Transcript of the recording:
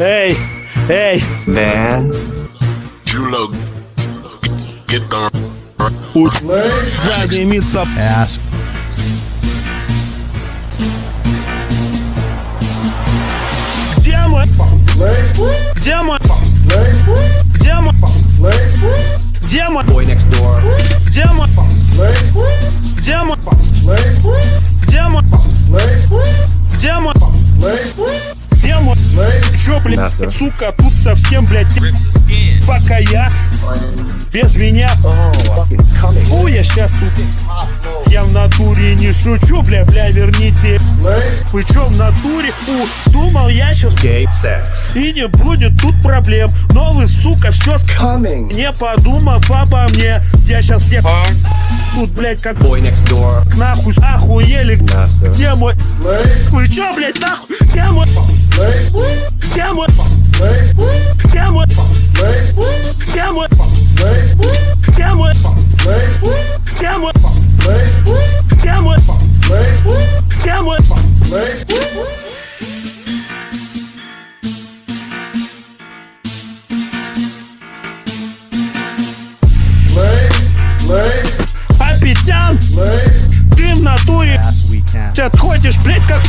Эй, эй, Van. Julo, get the у сзади мица. Ass. Где мой? Где мой? Где мой? Где мой? Boy next Блядь, Нахуй. сука, тут совсем, блядь, пока я без меня. О, я сейчас тут. Я в натуре не шучу, бля, бля, верните. Вы чё в натуре? У, думал я сейчас и не будет тут проблем. Но вы, сука, все Coming. не подумав обо мне. Я сейчас всех тут, блядь, как Boy next door. нахуй охуели. Где мой? Вы чё, блядь, нахуй? Где мой? Где мой? Где мой? Где мой? Где мой? Апетян, ты в натуре can. отходишь, блядь, как